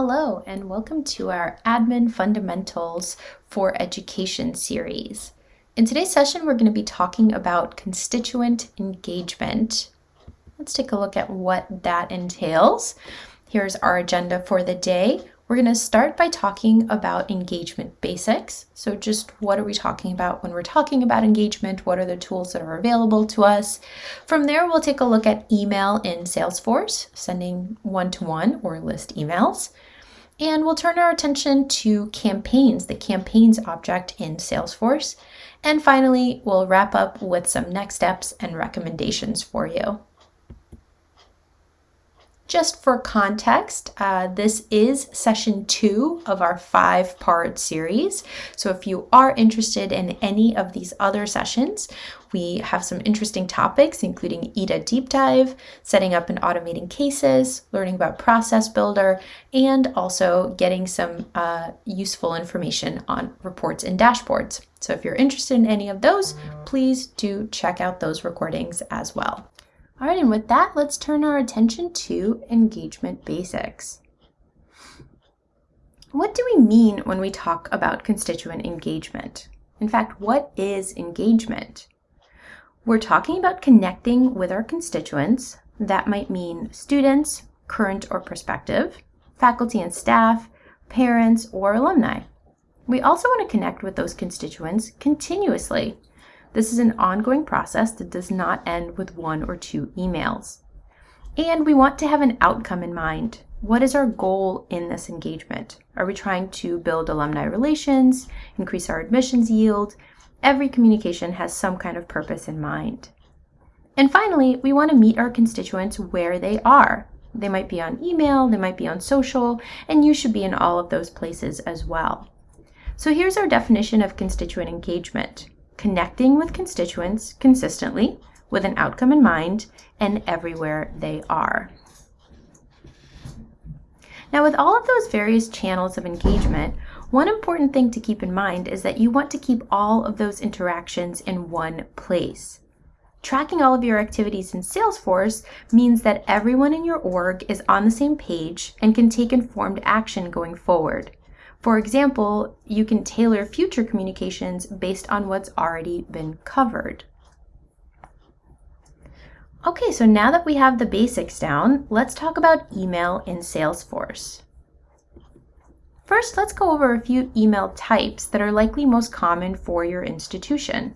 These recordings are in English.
Hello, and welcome to our Admin Fundamentals for Education series. In today's session, we're going to be talking about constituent engagement. Let's take a look at what that entails. Here's our agenda for the day. We're going to start by talking about engagement basics. So just what are we talking about when we're talking about engagement? What are the tools that are available to us? From there, we'll take a look at email in Salesforce, sending one-to-one -one or list emails. And we'll turn our attention to campaigns, the campaigns object in Salesforce. And finally, we'll wrap up with some next steps and recommendations for you. Just for context, uh, this is session two of our five part series. So if you are interested in any of these other sessions, we have some interesting topics, including EDA deep dive, setting up and automating cases, learning about process builder, and also getting some uh, useful information on reports and dashboards. So if you're interested in any of those, please do check out those recordings as well. All right, and with that, let's turn our attention to engagement basics. What do we mean when we talk about constituent engagement? In fact, what is engagement? We're talking about connecting with our constituents. That might mean students, current or prospective, faculty and staff, parents, or alumni. We also want to connect with those constituents continuously this is an ongoing process that does not end with one or two emails. And we want to have an outcome in mind. What is our goal in this engagement? Are we trying to build alumni relations, increase our admissions yield? Every communication has some kind of purpose in mind. And finally, we want to meet our constituents where they are. They might be on email, they might be on social, and you should be in all of those places as well. So here's our definition of constituent engagement connecting with constituents consistently with an outcome in mind and everywhere they are. Now with all of those various channels of engagement, one important thing to keep in mind is that you want to keep all of those interactions in one place. Tracking all of your activities in Salesforce means that everyone in your org is on the same page and can take informed action going forward. For example, you can tailor future communications based on what's already been covered. Okay, so now that we have the basics down, let's talk about email in Salesforce. First, let's go over a few email types that are likely most common for your institution.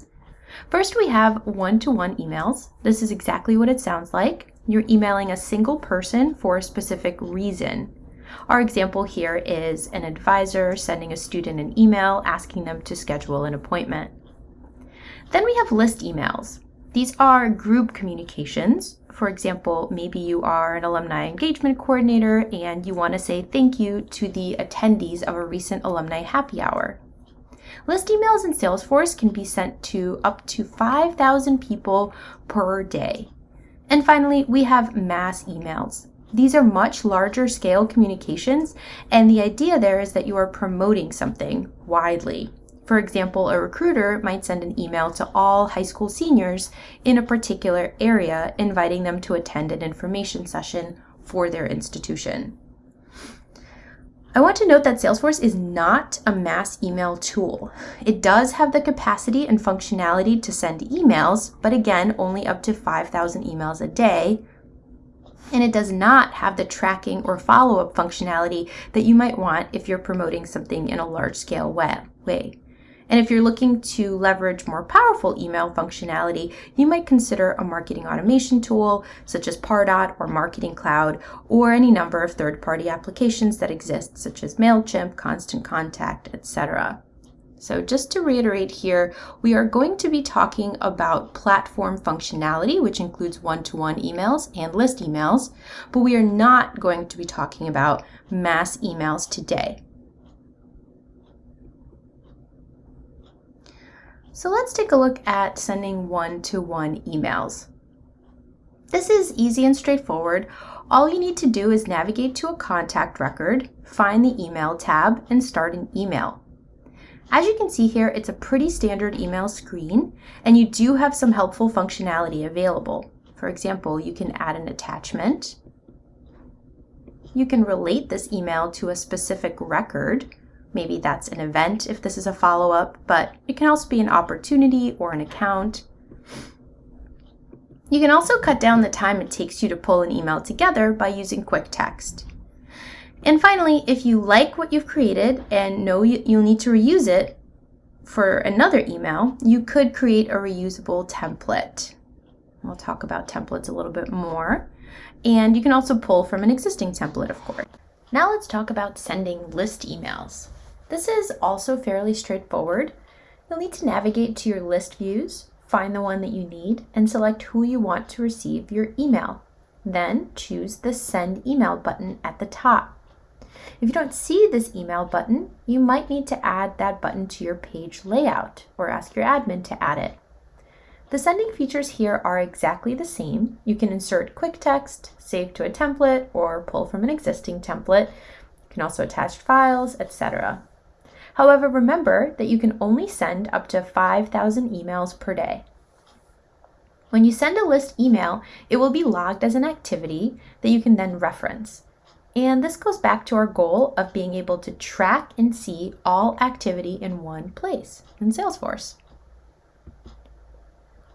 First, we have one-to-one -one emails. This is exactly what it sounds like. You're emailing a single person for a specific reason. Our example here is an advisor sending a student an email asking them to schedule an appointment. Then we have list emails. These are group communications. For example, maybe you are an alumni engagement coordinator and you want to say thank you to the attendees of a recent alumni happy hour. List emails in Salesforce can be sent to up to 5,000 people per day. And finally, we have mass emails. These are much larger scale communications, and the idea there is that you are promoting something widely. For example, a recruiter might send an email to all high school seniors in a particular area, inviting them to attend an information session for their institution. I want to note that Salesforce is not a mass email tool. It does have the capacity and functionality to send emails, but again, only up to 5,000 emails a day, and it does not have the tracking or follow-up functionality that you might want if you're promoting something in a large-scale way. And if you're looking to leverage more powerful email functionality, you might consider a marketing automation tool such as Pardot or Marketing Cloud, or any number of third-party applications that exist such as MailChimp, Constant Contact, etc. So just to reiterate here, we are going to be talking about platform functionality, which includes one-to-one -one emails and list emails, but we are not going to be talking about mass emails today. So let's take a look at sending one-to-one -one emails. This is easy and straightforward. All you need to do is navigate to a contact record, find the email tab, and start an email. As you can see here, it's a pretty standard email screen, and you do have some helpful functionality available. For example, you can add an attachment. you can relate this email to a specific record. Maybe that's an event if this is a follow-up, but it can also be an opportunity or an account. You can also cut down the time it takes you to pull an email together by using quick text. And finally, if you like what you've created and know you'll need to reuse it for another email, you could create a reusable template. We'll talk about templates a little bit more. And you can also pull from an existing template, of course. Now let's talk about sending list emails. This is also fairly straightforward. You'll need to navigate to your list views find the one that you need, and select who you want to receive your email. Then choose the Send Email button at the top. If you don't see this email button, you might need to add that button to your page layout or ask your admin to add it. The sending features here are exactly the same. You can insert quick text, save to a template, or pull from an existing template. You can also attach files, etc. However, remember that you can only send up to 5,000 emails per day. When you send a list email, it will be logged as an activity that you can then reference. And this goes back to our goal of being able to track and see all activity in one place in Salesforce.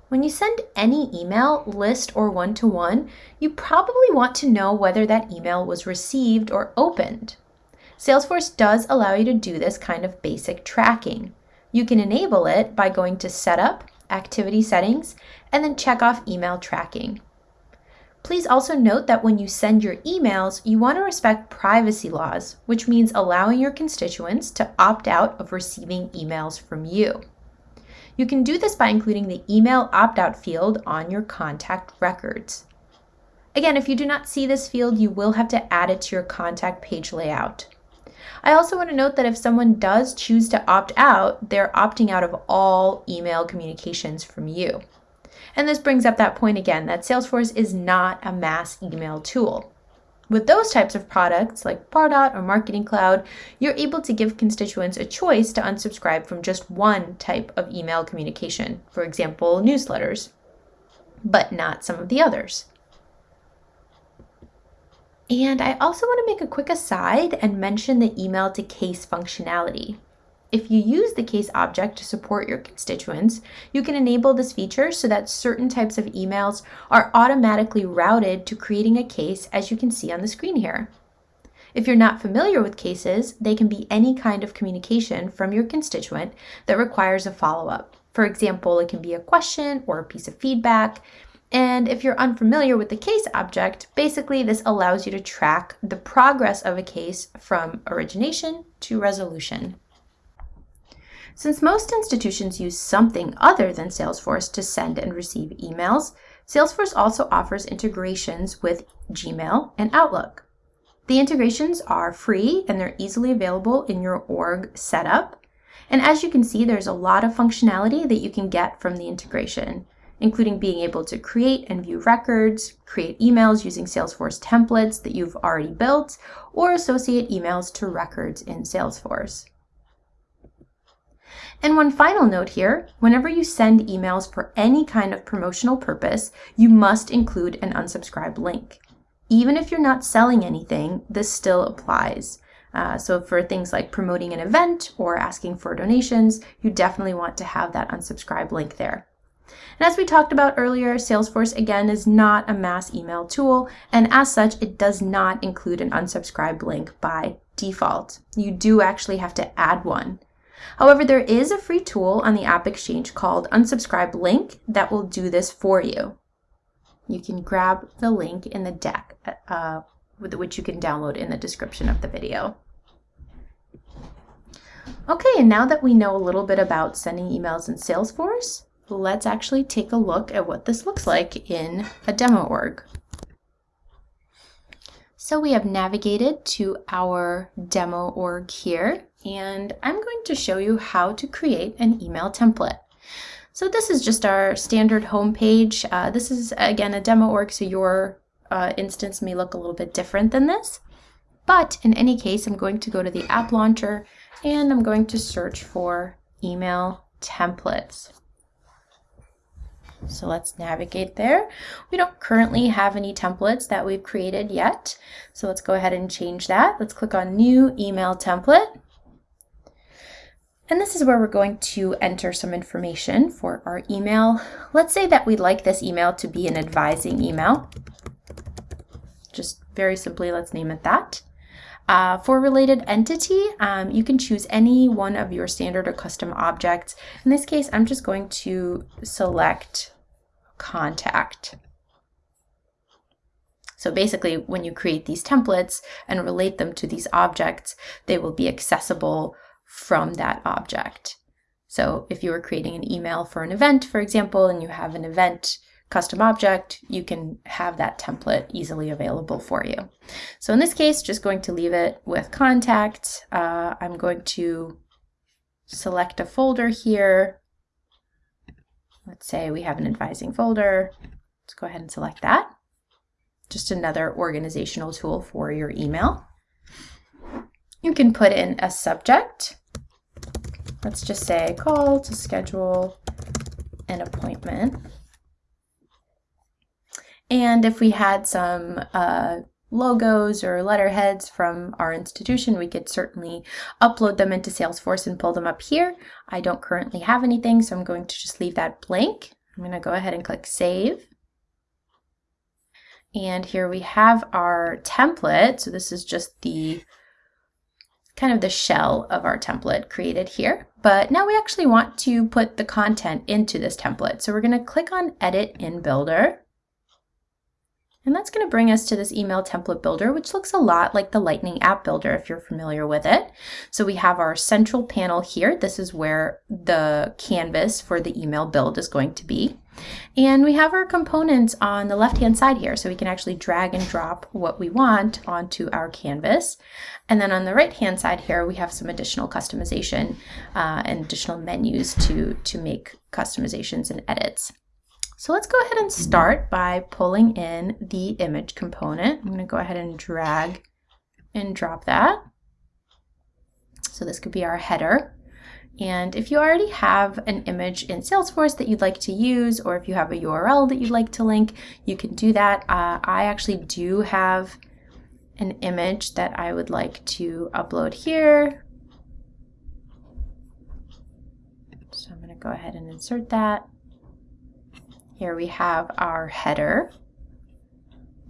When you send any email, list, or one-to-one, -one, you probably want to know whether that email was received or opened. Salesforce does allow you to do this kind of basic tracking. You can enable it by going to Setup, Activity Settings, and then check off Email Tracking. Please also note that when you send your emails, you want to respect privacy laws, which means allowing your constituents to opt out of receiving emails from you. You can do this by including the email opt-out field on your contact records. Again, if you do not see this field, you will have to add it to your contact page layout. I also want to note that if someone does choose to opt out, they're opting out of all email communications from you. And this brings up that point again that Salesforce is not a mass email tool. With those types of products like Pardot or Marketing Cloud, you're able to give constituents a choice to unsubscribe from just one type of email communication, for example, newsletters, but not some of the others. And I also want to make a quick aside and mention the email to case functionality. If you use the case object to support your constituents, you can enable this feature so that certain types of emails are automatically routed to creating a case as you can see on the screen here. If you're not familiar with cases, they can be any kind of communication from your constituent that requires a follow-up. For example, it can be a question or a piece of feedback, and if you're unfamiliar with the case object, basically this allows you to track the progress of a case from origination to resolution. Since most institutions use something other than Salesforce to send and receive emails, Salesforce also offers integrations with Gmail and Outlook. The integrations are free and they're easily available in your org setup. And as you can see, there's a lot of functionality that you can get from the integration including being able to create and view records, create emails using Salesforce templates that you've already built, or associate emails to records in Salesforce. And one final note here, whenever you send emails for any kind of promotional purpose, you must include an unsubscribe link. Even if you're not selling anything, this still applies. Uh, so for things like promoting an event or asking for donations, you definitely want to have that unsubscribe link there. And as we talked about earlier, Salesforce again is not a mass email tool, and as such, it does not include an unsubscribe link by default. You do actually have to add one. However, there is a free tool on the App Exchange called Unsubscribe Link that will do this for you. You can grab the link in the deck, uh, which you can download in the description of the video. Okay, and now that we know a little bit about sending emails in Salesforce, let's actually take a look at what this looks like in a demo org. So we have navigated to our demo org here, and I'm going to show you how to create an email template. So this is just our standard home page. Uh, this is, again, a demo org, so your uh, instance may look a little bit different than this. But in any case, I'm going to go to the app launcher, and I'm going to search for email templates. So let's navigate there. We don't currently have any templates that we've created yet. So let's go ahead and change that. Let's click on new email template. And this is where we're going to enter some information for our email. Let's say that we'd like this email to be an advising email. Just very simply, let's name it that. Uh, for related entity, um, you can choose any one of your standard or custom objects. In this case, I'm just going to select contact. So basically, when you create these templates and relate them to these objects, they will be accessible from that object. So if you were creating an email for an event, for example, and you have an event custom object, you can have that template easily available for you. So in this case, just going to leave it with contact. Uh, I'm going to select a folder here. Let's say we have an advising folder. Let's go ahead and select that. Just another organizational tool for your email. You can put in a subject. Let's just say call to schedule an appointment. And if we had some uh, logos or letterheads from our institution, we could certainly upload them into Salesforce and pull them up here. I don't currently have anything, so I'm going to just leave that blank. I'm going to go ahead and click Save. And here we have our template. So this is just the kind of the shell of our template created here. But now we actually want to put the content into this template. So we're going to click on Edit in Builder. And that's going to bring us to this email template builder, which looks a lot like the Lightning app builder if you're familiar with it. So we have our central panel here. This is where the canvas for the email build is going to be. And we have our components on the left-hand side here, so we can actually drag and drop what we want onto our canvas. And then on the right-hand side here, we have some additional customization uh, and additional menus to, to make customizations and edits. So let's go ahead and start by pulling in the image component. I'm going to go ahead and drag and drop that. So this could be our header. And if you already have an image in Salesforce that you'd like to use, or if you have a URL that you'd like to link, you can do that. Uh, I actually do have an image that I would like to upload here. So I'm going to go ahead and insert that. Here we have our header.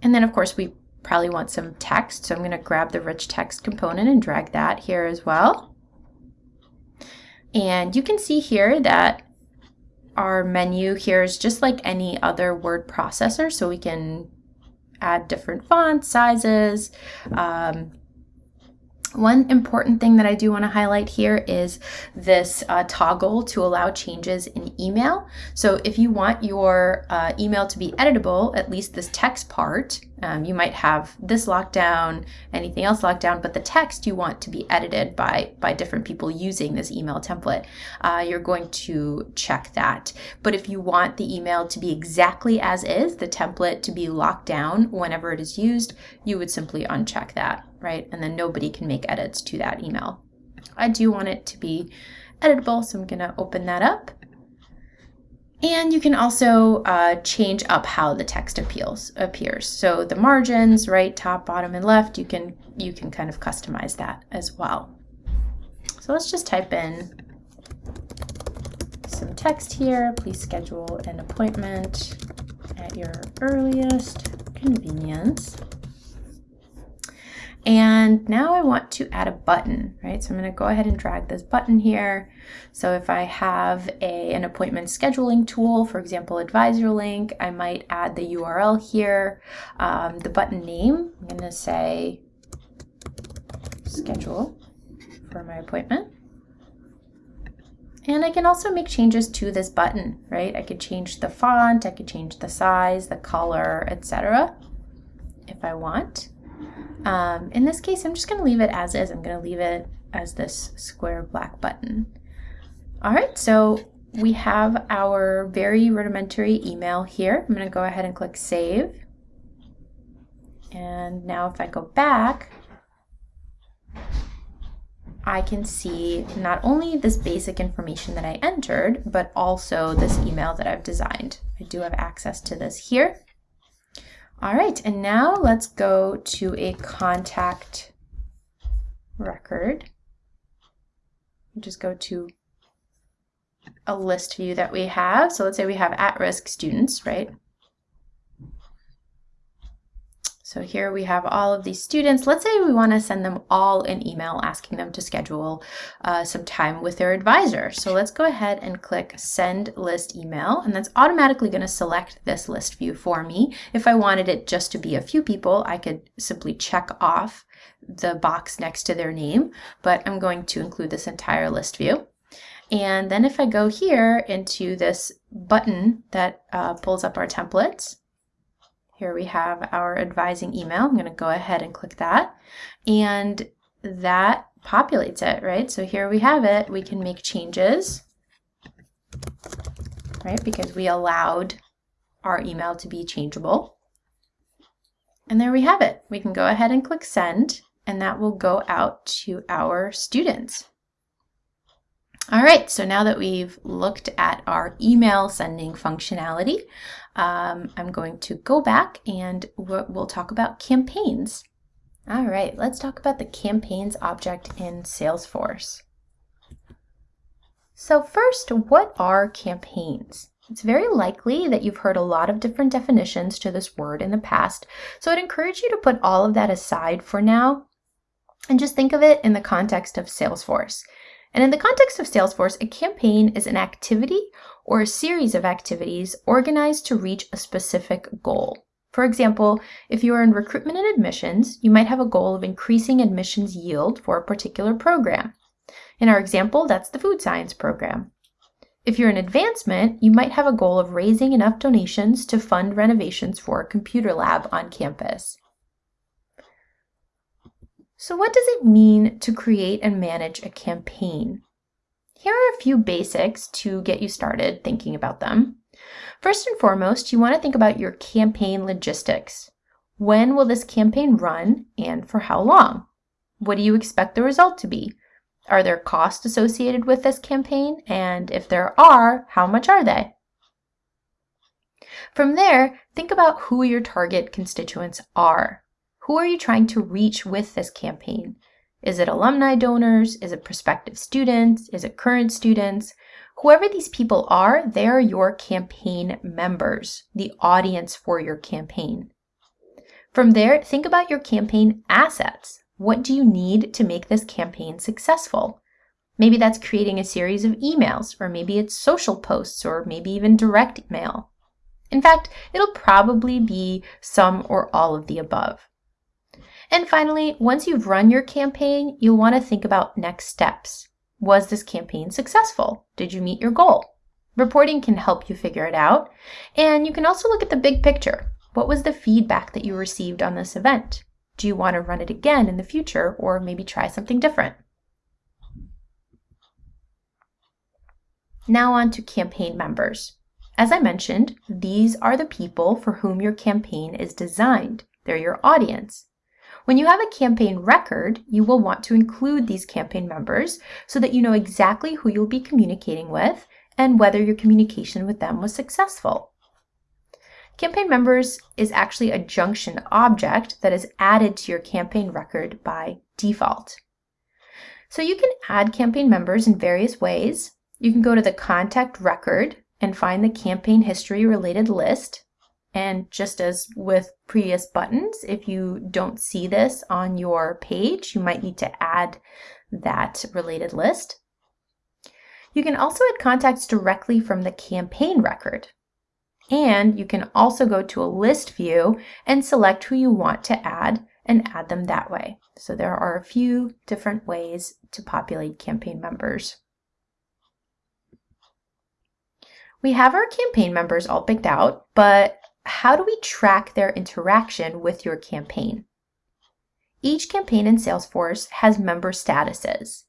And then of course we probably want some text. So I'm going to grab the rich text component and drag that here as well. And you can see here that our menu here is just like any other word processor. So we can add different fonts, sizes, um, one important thing that I do want to highlight here is this uh, toggle to allow changes in email. So if you want your uh, email to be editable, at least this text part, um, you might have this locked down, anything else locked down, but the text you want to be edited by, by different people using this email template. Uh, you're going to check that. But if you want the email to be exactly as is, the template to be locked down whenever it is used, you would simply uncheck that right? And then nobody can make edits to that email. I do want it to be editable, so I'm going to open that up. And you can also uh, change up how the text appeals, appears. So the margins, right, top, bottom, and left, you can you can kind of customize that as well. So let's just type in some text here. Please schedule an appointment at your earliest convenience. And now I want to add a button, right? So I'm going to go ahead and drag this button here. So if I have a, an appointment scheduling tool, for example, Advisor Link, I might add the URL here. Um, the button name, I'm to say schedule for my appointment. And I can also make changes to this button, right? I could change the font, I could change the size, the color, etc. if I want. Um, in this case, I'm just going to leave it as is. I'm going to leave it as this square black button. All right, so we have our very rudimentary email here. I'm going to go ahead and click Save. And now if I go back, I can see not only this basic information that I entered, but also this email that I've designed. I do have access to this here. All right, and now let's go to a contact record. Just go to a list view that we have. So let's say we have at-risk students, right? So here we have all of these students. Let's say we want to send them all an email asking them to schedule uh, some time with their advisor. So let's go ahead and click send list email and that's automatically going to select this list view for me. If I wanted it just to be a few people, I could simply check off the box next to their name, but I'm going to include this entire list view. And then if I go here into this button that uh, pulls up our templates, here we have our advising email. I'm going to go ahead and click that. And that populates it, right? So here we have it. We can make changes, right? Because we allowed our email to be changeable. And there we have it. We can go ahead and click send, and that will go out to our students. All right, so now that we've looked at our email sending functionality, um, I'm going to go back and we'll talk about campaigns. All right, let's talk about the campaigns object in Salesforce. So first, what are campaigns? It's very likely that you've heard a lot of different definitions to this word in the past, so I'd encourage you to put all of that aside for now and just think of it in the context of Salesforce. And in the context of Salesforce, a campaign is an activity or a series of activities organized to reach a specific goal. For example, if you are in recruitment and admissions, you might have a goal of increasing admissions yield for a particular program. In our example, that's the food science program. If you're in advancement, you might have a goal of raising enough donations to fund renovations for a computer lab on campus. So what does it mean to create and manage a campaign? Here are a few basics to get you started thinking about them. First and foremost, you want to think about your campaign logistics. When will this campaign run and for how long? What do you expect the result to be? Are there costs associated with this campaign? And if there are, how much are they? From there, think about who your target constituents are. Who are you trying to reach with this campaign? Is it alumni donors? Is it prospective students? Is it current students? Whoever these people are, they are your campaign members, the audience for your campaign. From there, think about your campaign assets. What do you need to make this campaign successful? Maybe that's creating a series of emails, or maybe it's social posts, or maybe even direct mail. In fact, it'll probably be some or all of the above. And finally, once you've run your campaign, you'll want to think about next steps. Was this campaign successful? Did you meet your goal? Reporting can help you figure it out. And you can also look at the big picture. What was the feedback that you received on this event? Do you want to run it again in the future or maybe try something different? Now on to campaign members. As I mentioned, these are the people for whom your campaign is designed. They're your audience. When you have a campaign record, you will want to include these campaign members so that you know exactly who you'll be communicating with and whether your communication with them was successful. Campaign members is actually a junction object that is added to your campaign record by default. So you can add campaign members in various ways. You can go to the contact record and find the campaign history related list. And just as with previous buttons, if you don't see this on your page, you might need to add that related list. You can also add contacts directly from the campaign record. And you can also go to a list view and select who you want to add and add them that way. So there are a few different ways to populate campaign members. We have our campaign members all picked out, but how do we track their interaction with your campaign? Each campaign in Salesforce has member statuses.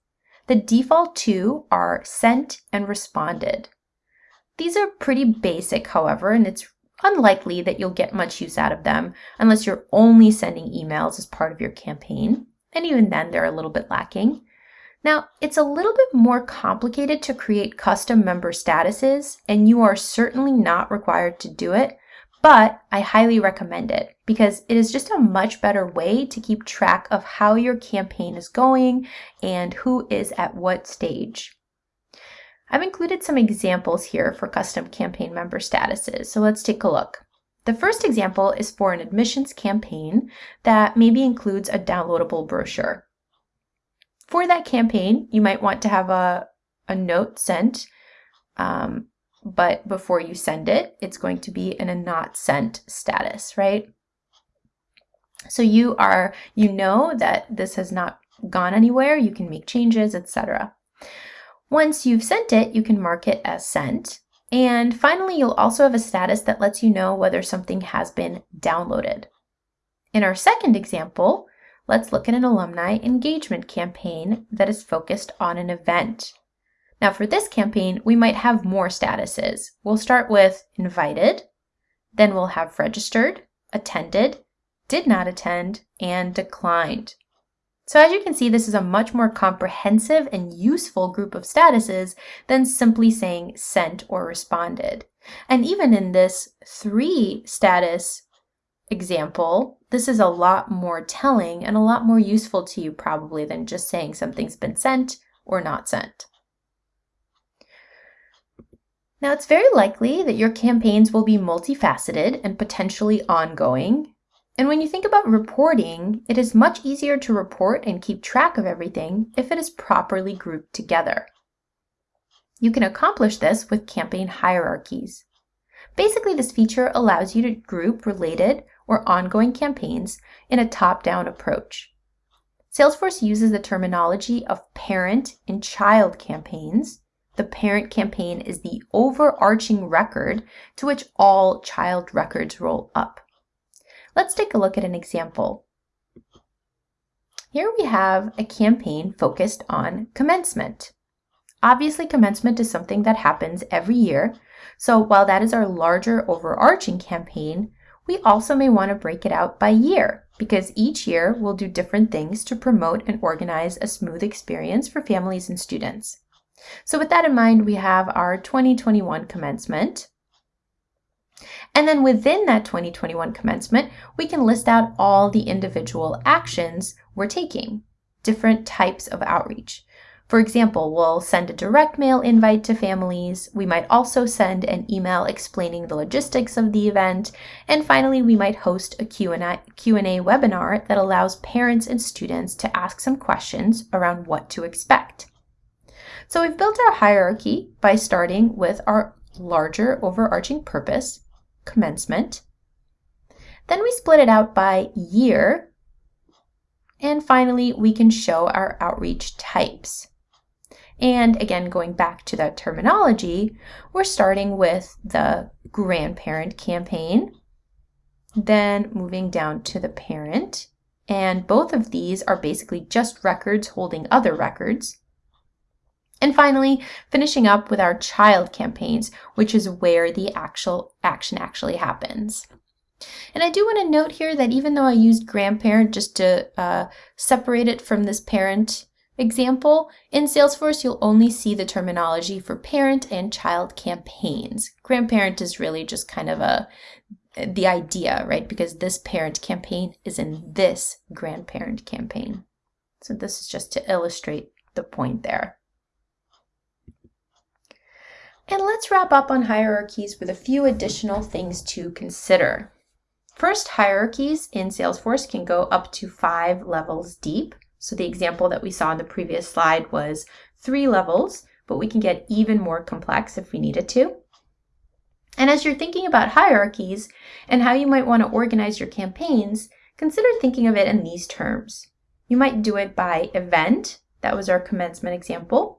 The default two are sent and responded. These are pretty basic, however, and it's unlikely that you'll get much use out of them unless you're only sending emails as part of your campaign. And even then, they're a little bit lacking. Now, it's a little bit more complicated to create custom member statuses, and you are certainly not required to do it, but I highly recommend it because it is just a much better way to keep track of how your campaign is going and who is at what stage. I've included some examples here for custom campaign member statuses, so let's take a look. The first example is for an admissions campaign that maybe includes a downloadable brochure. For that campaign, you might want to have a, a note sent, um, but before you send it, it's going to be in a not sent status, right? So you are, you know that this has not gone anywhere, you can make changes, etc. Once you've sent it, you can mark it as sent. And finally, you'll also have a status that lets you know whether something has been downloaded. In our second example, let's look at an alumni engagement campaign that is focused on an event. Now for this campaign, we might have more statuses. We'll start with invited, then we'll have registered, attended, did not attend, and declined. So as you can see, this is a much more comprehensive and useful group of statuses than simply saying sent or responded. And even in this three status example, this is a lot more telling and a lot more useful to you probably than just saying something's been sent or not sent. Now, it's very likely that your campaigns will be multifaceted and potentially ongoing. And when you think about reporting, it is much easier to report and keep track of everything if it is properly grouped together. You can accomplish this with campaign hierarchies. Basically, this feature allows you to group related or ongoing campaigns in a top-down approach. Salesforce uses the terminology of parent and child campaigns. The parent campaign is the overarching record to which all child records roll up. Let's take a look at an example. Here we have a campaign focused on commencement. Obviously, commencement is something that happens every year, so while that is our larger overarching campaign, we also may want to break it out by year because each year we'll do different things to promote and organize a smooth experience for families and students. So with that in mind, we have our 2021 commencement. And then within that 2021 commencement, we can list out all the individual actions we're taking, different types of outreach. For example, we'll send a direct mail invite to families. We might also send an email explaining the logistics of the event. And finally, we might host a Q&A, Q&A webinar that allows parents and students to ask some questions around what to expect. So we've built our hierarchy by starting with our larger overarching purpose, commencement. Then we split it out by year. And finally, we can show our outreach types. And again, going back to that terminology, we're starting with the grandparent campaign, then moving down to the parent. And both of these are basically just records holding other records. And finally, finishing up with our child campaigns, which is where the actual action actually happens. And I do want to note here that even though I used grandparent just to uh, separate it from this parent example, in Salesforce, you'll only see the terminology for parent and child campaigns. Grandparent is really just kind of a the idea, right? Because this parent campaign is in this grandparent campaign. So this is just to illustrate the point there. And let's wrap up on hierarchies with a few additional things to consider. First, hierarchies in Salesforce can go up to five levels deep. So the example that we saw in the previous slide was three levels, but we can get even more complex if we needed to. And as you're thinking about hierarchies and how you might want to organize your campaigns, consider thinking of it in these terms. You might do it by event, that was our commencement example.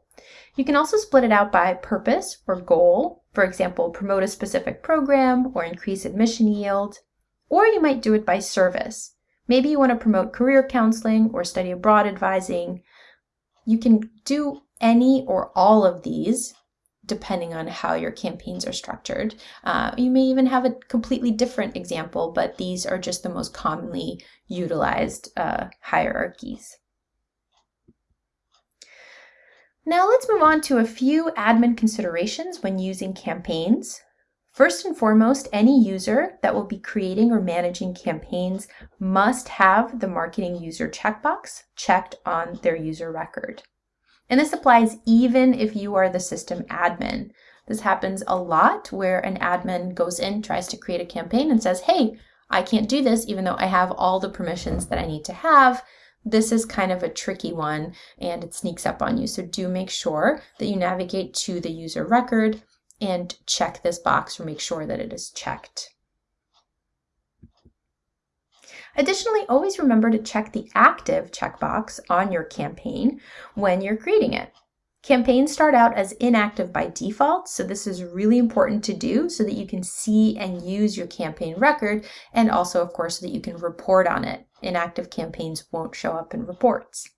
You can also split it out by purpose or goal, for example, promote a specific program or increase admission yield. Or you might do it by service, Maybe you want to promote career counseling or study abroad advising. You can do any or all of these depending on how your campaigns are structured. Uh, you may even have a completely different example, but these are just the most commonly utilized uh, hierarchies. Now let's move on to a few admin considerations when using campaigns. First and foremost, any user that will be creating or managing campaigns must have the marketing user checkbox checked on their user record. And this applies even if you are the system admin. This happens a lot where an admin goes in, tries to create a campaign and says, hey, I can't do this even though I have all the permissions that I need to have. This is kind of a tricky one and it sneaks up on you. So do make sure that you navigate to the user record and check this box or make sure that it is checked. Additionally, always remember to check the active checkbox on your campaign when you're creating it. Campaigns start out as inactive by default, so this is really important to do so that you can see and use your campaign record and also, of course, so that you can report on it. Inactive campaigns won't show up in reports.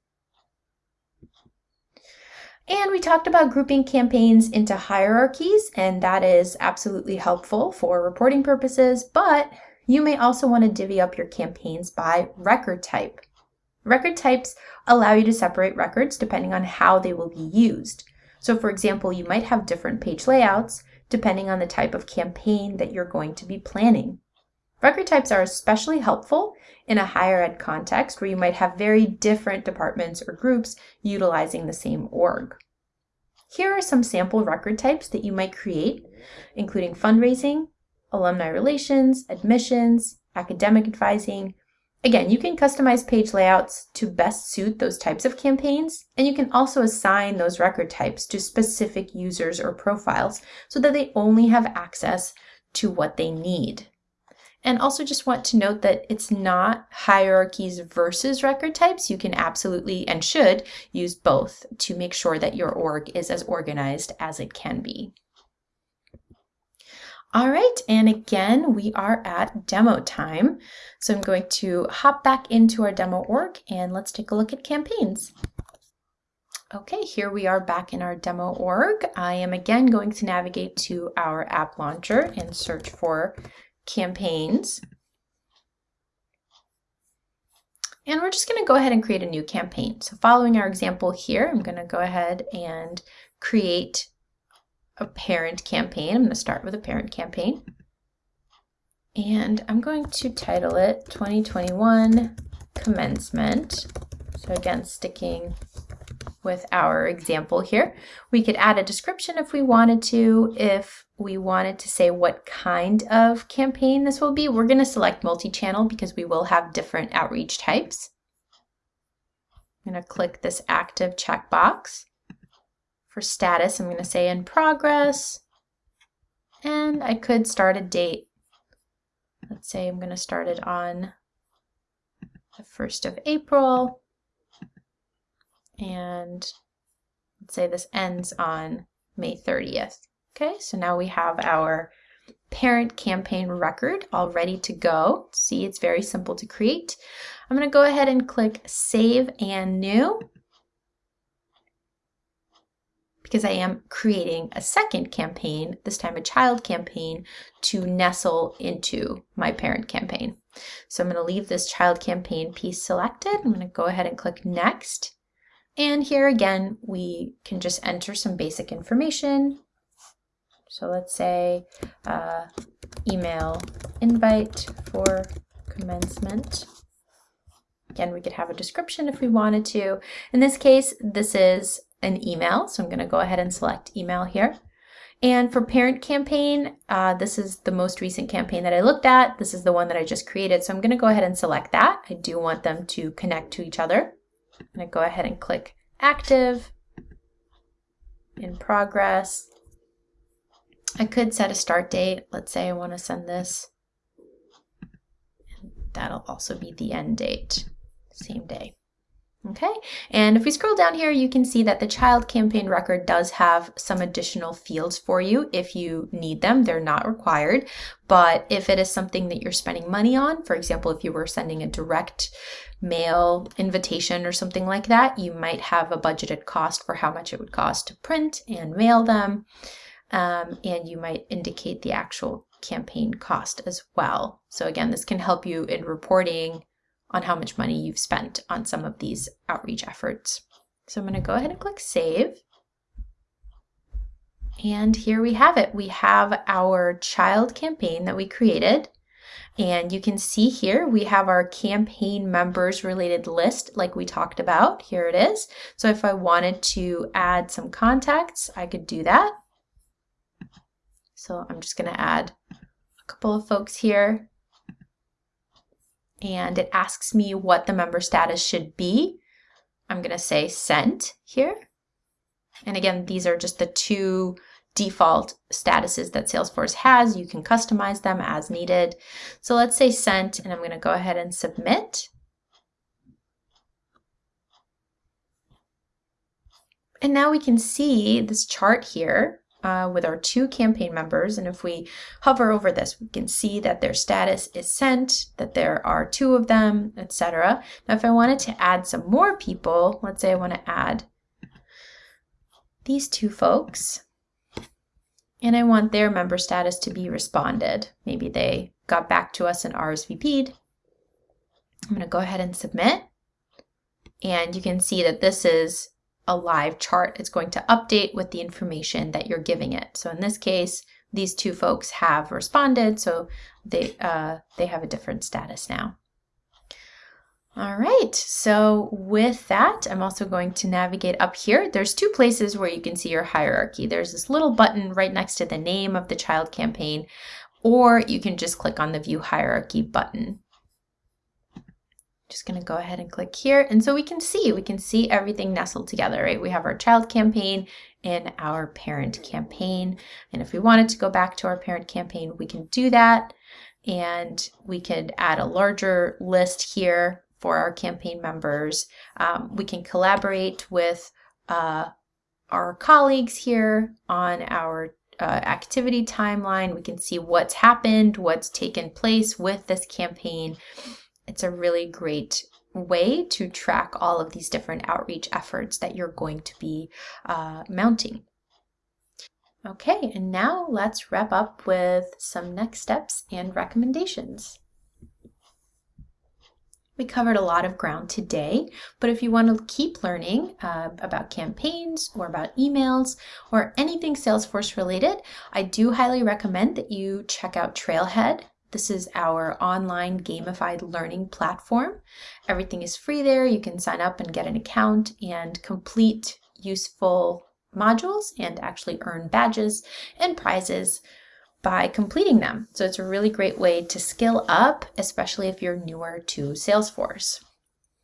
And we talked about grouping campaigns into hierarchies, and that is absolutely helpful for reporting purposes, but you may also want to divvy up your campaigns by record type. Record types allow you to separate records depending on how they will be used. So for example, you might have different page layouts depending on the type of campaign that you're going to be planning. Record types are especially helpful in a higher ed context where you might have very different departments or groups utilizing the same org. Here are some sample record types that you might create, including fundraising, alumni relations, admissions, academic advising, Again, you can customize page layouts to best suit those types of campaigns, and you can also assign those record types to specific users or profiles so that they only have access to what they need. And also just want to note that it's not hierarchies versus record types. You can absolutely and should use both to make sure that your org is as organized as it can be. All right, and again, we are at demo time. So I'm going to hop back into our demo org and let's take a look at campaigns. Okay, here we are back in our demo org. I am again going to navigate to our app launcher and search for campaigns. And we're just gonna go ahead and create a new campaign. So following our example here, I'm gonna go ahead and create a parent campaign. I'm going to start with a parent campaign. And I'm going to title it 2021 Commencement. So again, sticking with our example here. We could add a description if we wanted to. If we wanted to say what kind of campaign this will be, we're going to select multi-channel because we will have different outreach types. I'm going to click this active checkbox. For status, I'm going to say in progress. And I could start a date. Let's say I'm going to start it on the 1st of April. And let's say this ends on May 30th. Okay, so now we have our parent campaign record all ready to go. See, it's very simple to create. I'm going to go ahead and click Save and New because I am creating a second campaign, this time a child campaign, to nestle into my parent campaign. So I'm going to leave this child campaign piece selected. I'm going to go ahead and click next. And here again, we can just enter some basic information. So let's say uh, email invite for commencement. Again, we could have a description if we wanted to. In this case, this is an email. So I'm going to go ahead and select email here. And for parent campaign, uh, this is the most recent campaign that I looked at. This is the one that I just created. So I'm going to go ahead and select that. I do want them to connect to each other. I'm going to go ahead and click active, in progress. I could set a start date. Let's say I want to send this. That'll also be the end date, same day. Okay, and if we scroll down here, you can see that the child campaign record does have some additional fields for you if you need them. They're not required, but if it is something that you're spending money on, for example, if you were sending a direct mail invitation or something like that, you might have a budgeted cost for how much it would cost to print and mail them, um, and you might indicate the actual campaign cost as well. So again, this can help you in reporting on how much money you've spent on some of these outreach efforts. So I'm going to go ahead and click Save. And here we have it. We have our child campaign that we created. And you can see here we have our campaign members related list like we talked about. Here it is. So if I wanted to add some contacts, I could do that. So I'm just going to add a couple of folks here. And it asks me what the member status should be. I'm going to say sent here. And again, these are just the two default statuses that Salesforce has. You can customize them as needed. So let's say sent, and I'm going to go ahead and submit. And now we can see this chart here uh, with our two campaign members. And if we hover over this, we can see that their status is sent, that there are two of them, etc. Now, if I wanted to add some more people, let's say I want to add these two folks, and I want their member status to be responded. Maybe they got back to us and RSVP'd. I'm going to go ahead and submit. And you can see that this is a live chart. It's going to update with the information that you're giving it. So in this case, these two folks have responded, so they, uh, they have a different status now. All right, so with that, I'm also going to navigate up here. There's two places where you can see your hierarchy. There's this little button right next to the name of the child campaign, or you can just click on the View Hierarchy button. Just gonna go ahead and click here. And so we can see, we can see everything nestled together, right? We have our child campaign and our parent campaign. And if we wanted to go back to our parent campaign, we can do that. And we could add a larger list here for our campaign members. Um, we can collaborate with uh, our colleagues here on our uh, activity timeline. We can see what's happened, what's taken place with this campaign. It's a really great way to track all of these different outreach efforts that you're going to be uh, mounting. Okay, and now let's wrap up with some next steps and recommendations. We covered a lot of ground today, but if you want to keep learning uh, about campaigns or about emails or anything Salesforce related, I do highly recommend that you check out Trailhead. This is our online gamified learning platform. Everything is free there. You can sign up and get an account and complete useful modules and actually earn badges and prizes by completing them. So it's a really great way to skill up, especially if you're newer to Salesforce.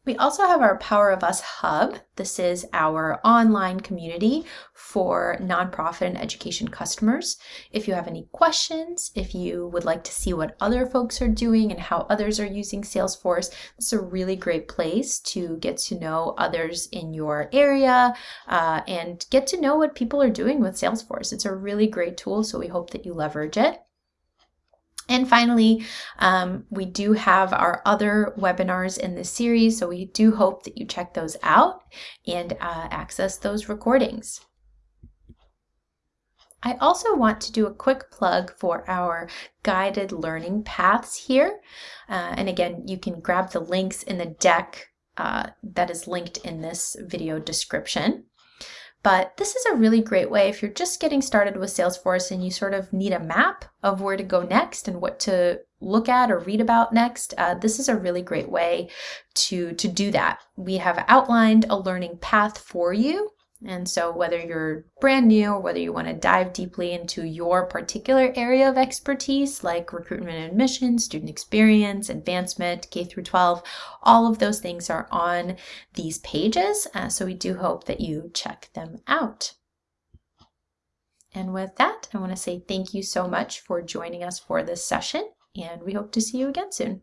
We also have our Power of Us Hub. This is our online community for nonprofit and education customers. If you have any questions, if you would like to see what other folks are doing and how others are using Salesforce, this is a really great place to get to know others in your area uh, and get to know what people are doing with Salesforce. It's a really great tool, so we hope that you leverage it. And finally, um, we do have our other webinars in this series, so we do hope that you check those out and uh, access those recordings. I also want to do a quick plug for our guided learning paths here. Uh, and again, you can grab the links in the deck uh, that is linked in this video description. But this is a really great way if you're just getting started with Salesforce and you sort of need a map of where to go next and what to look at or read about next. Uh, this is a really great way to, to do that. We have outlined a learning path for you and so, whether you're brand new or whether you want to dive deeply into your particular area of expertise, like recruitment and admissions, student experience, advancement, K through 12, all of those things are on these pages. Uh, so, we do hope that you check them out. And with that, I want to say thank you so much for joining us for this session, and we hope to see you again soon.